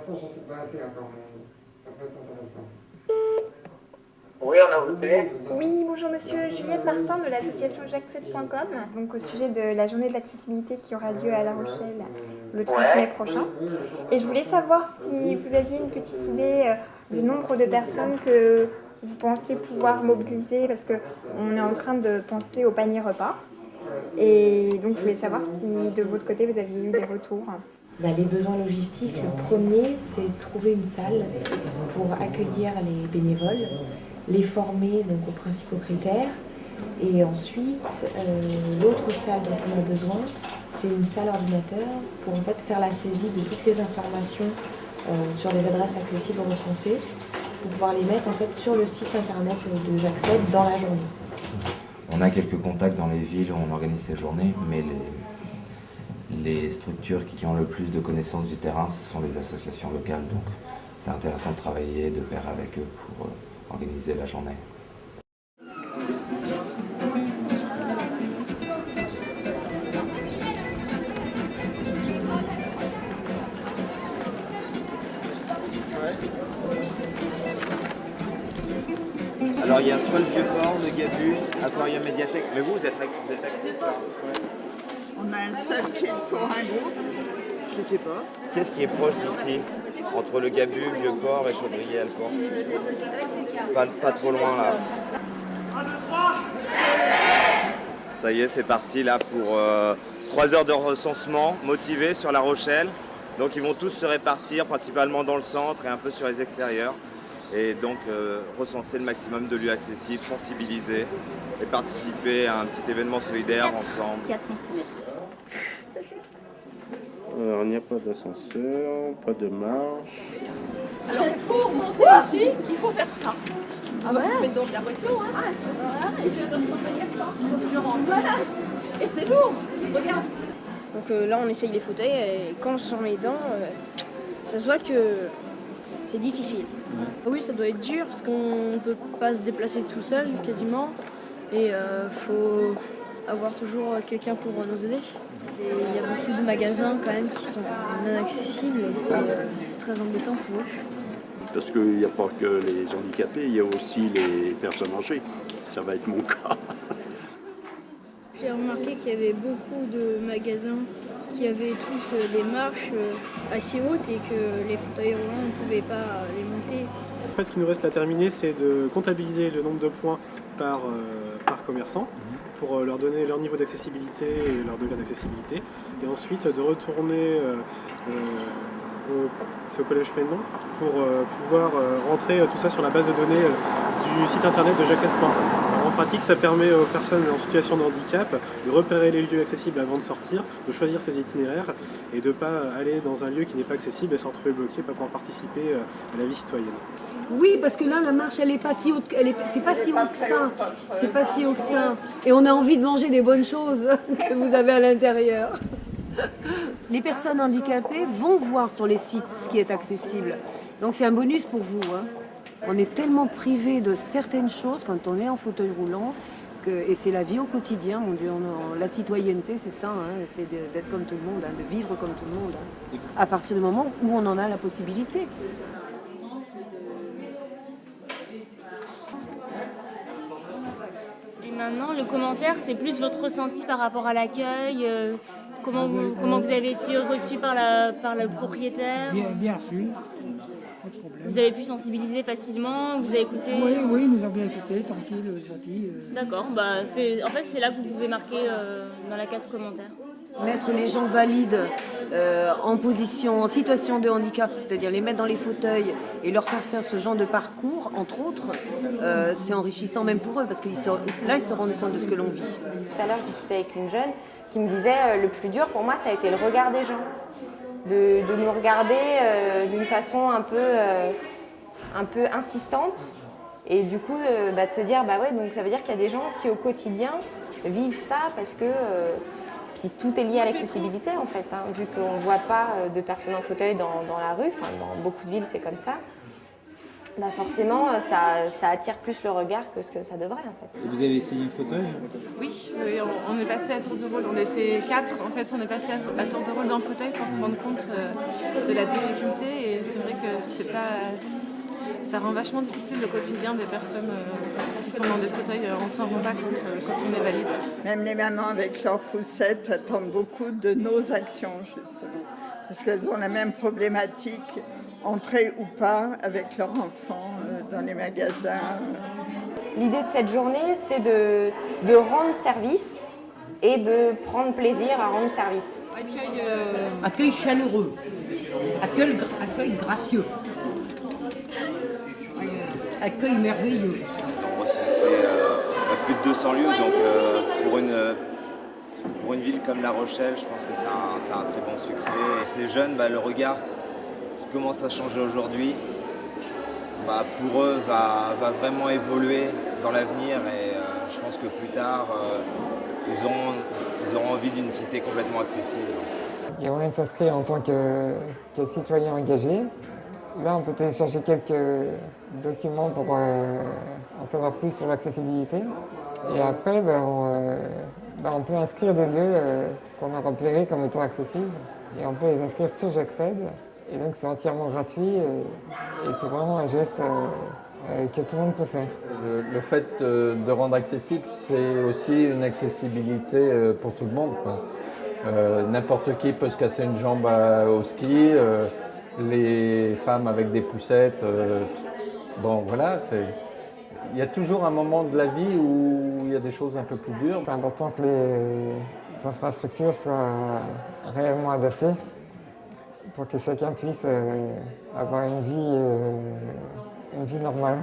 l'instant, je ne sais pas assez encore, mais ça peut être intéressant. Oui, on a voté. Oui, bonjour monsieur, Juliette Martin de l'association jacques7.com, donc au sujet de la journée de l'accessibilité qui aura lieu à La Rochelle le 30 mai prochain. Et je voulais savoir si vous aviez une petite idée euh, du nombre de personnes que vous pensez pouvoir mobiliser, parce qu'on est en train de penser au panier repas. Et donc je voulais savoir si de votre côté vous aviez eu des retours. Bah, les besoins logistiques, le premier, c'est trouver une salle pour accueillir les bénévoles les former donc, aux principaux critères. Et ensuite, euh, l'autre salle dont on a besoin, c'est une salle ordinateur pour en fait faire la saisie de toutes les informations euh, sur les adresses accessibles recensées pour pouvoir les mettre en fait sur le site internet de J'accède dans la journée. On a quelques contacts dans les villes où on organise ces journées, mais les, les structures qui ont le plus de connaissances du terrain, ce sont les associations locales. Donc c'est intéressant de travailler de pair avec eux pour euh, organiser la journée. Alors il y a soit le Vieux-Port, le Gabu, Aquarium Médiathèque, mais vous, vous êtes, vous êtes actifs On a un seul kit pour un groupe Je sais pas. Qu'est-ce qui est proche d'ici entre le Gabu, Vieux-Port et Chaudrier-Alport. Pas, pas trop loin là. Ça y est, c'est parti là pour 3 euh, heures de recensement motivés sur La Rochelle. Donc ils vont tous se répartir principalement dans le centre et un peu sur les extérieurs. Et donc euh, recenser le maximum de lieux accessibles, sensibiliser et participer à un petit événement solidaire ensemble. 4 cm. Alors, il n'y a pas d'ascenseur, pas de marche. Alors, pour monter ici, il faut faire ça. Ah bah, ouais. donc la pression, hein. Ah, voilà. Et puis attention, pas Voilà. Et c'est lourd. Regarde. Donc euh, là, on essaye les fauteuils et quand on se remet dedans, euh, ça se voit que c'est difficile. Oui, ça doit être dur parce qu'on ne peut pas se déplacer tout seul quasiment. Et il euh, faut avoir toujours quelqu'un pour nous aider. Il y a beaucoup de magasins quand même qui sont non accessibles et c'est très embêtant pour eux. Parce qu'il n'y a pas que les handicapés, il y a aussi les personnes âgées. Ça va être mon cas. J'ai remarqué qu'il y avait beaucoup de magasins qui avaient tous des marches assez hautes et que les fauteuils roulants ne pouvaient pas les monter. En fait, ce qui nous reste à terminer, c'est de comptabiliser le nombre de points par, euh, par commerçant pour euh, leur donner leur niveau d'accessibilité et leur degré d'accessibilité. Et ensuite de retourner euh, au, au collège Fénon pour pouvoir rentrer tout ça sur la base de données du site internet de jacques7.com. En pratique, ça permet aux personnes en situation de handicap de repérer les lieux accessibles avant de sortir, de choisir ses itinéraires et de ne pas aller dans un lieu qui n'est pas accessible et se retrouver bloqué, pas pouvoir participer à la vie citoyenne. Oui, parce que là, la marche, elle n'est pas si haute, elle est, c'est pas si haut que ça. C'est pas si haut que ça. Et on a envie de manger des bonnes choses que vous avez à l'intérieur. Les personnes handicapées vont voir sur les sites ce qui est accessible. Donc c'est un bonus pour vous. Hein. On est tellement privé de certaines choses quand on est en fauteuil roulant, que, et c'est la vie au quotidien, mon Dieu. la citoyenneté, c'est ça, hein, c'est d'être comme tout le monde, hein, de vivre comme tout le monde, à partir du moment où on en a la possibilité. maintenant, le commentaire, c'est plus votre ressenti par rapport à l'accueil, euh, comment, vous, comment vous avez été reçu par, la, par le propriétaire? Bien, bien reçu. Vous avez pu sensibiliser facilement, vous avez écouté Oui, oui, nous avons bien écouté, tranquille, gentil. Euh. D'accord, bah, en fait c'est là que vous pouvez marquer euh, dans la case commentaire. Mettre les gens valides euh, en position, en situation de handicap, c'est-à-dire les mettre dans les fauteuils et leur faire faire ce genre de parcours, entre autres, euh, c'est enrichissant même pour eux, parce que là, ils se rendent compte de ce que l'on vit. Tout à l'heure, je discutais avec une jeune qui me disait euh, le plus dur pour moi, ça a été le regard des gens. De, nous regarder d'une façon un peu, un peu insistante et du coup, bah, de se dire, bah ouais, donc ça veut dire qu'il y a des gens qui au quotidien vivent ça parce que tout est lié à l'accessibilité en fait, hein, vu qu'on ne voit pas euh, de personnes en fauteuil dans, la rue, dans beaucoup de villes c'est comme ça. Bah forcément, euh, ça, ça attire plus le regard que ce que ça devrait en fait. Vous avez essayé le fauteuil Oui, oui, on, on est passé à tour de rôle. On était quatre, en fait, on est passé à, à tour de rôle dans le fauteuil pour se rendre compte euh, de la difficulté. Et c'est vrai que c'est pas, ça rend vachement difficile le quotidien des personnes euh, qui sont dans des fauteuils. Euh, On s'en rend pas compte euh, quand on est valide. Même les mamans avec leurs poussettes attendent beaucoup de nos actions, justement. Parce qu'elles ont la même problématique, entrer ou pas avec leurs enfants euh, dans les magasins. L'idée de cette journée, c'est de, de rendre service et de prendre plaisir à rendre service. Accueil, euh, accueil chaleureux, accueil, gra- accueil gracieux, accueil merveilleux. Recensait euh, plus de 200 lieux, donc euh, pour, une, pour une ville comme La Rochelle, je pense que c'est un, c'est un très bon succès. Et ces jeunes, bah, le regard commence à changer aujourd'hui, bah, pour eux, va, va vraiment évoluer dans l'avenir et euh, je pense que plus tard, euh, ils, auront, envie d'une cité complètement accessible. De s'inscrire en tant que, que citoyen engagé. Là, on peut télécharger quelques documents pour euh, en savoir plus sur l'accessibilité. Et après, ben, on, ben, peut inscrire des lieux qu'on a repérés comme étant accessibles. Et on peut les inscrire sur J'accède. Et donc, c'est entièrement gratuit. Et, et c'est vraiment un geste euh, euh, que tout le monde peut faire. Le, le fait euh, de rendre accessible, c'est aussi une accessibilité euh, pour tout le monde. Euh, N'importe qui peut se casser une jambe à- au ski, euh, les femmes avec des poussettes. euh, bon, voilà, c'est. Il y a toujours un moment de la vie où il y a des choses un peu plus dures. C'est important que les infrastructures soient réellement adaptées pour que chacun puisse euh, avoir une vie, euh, une vie normale.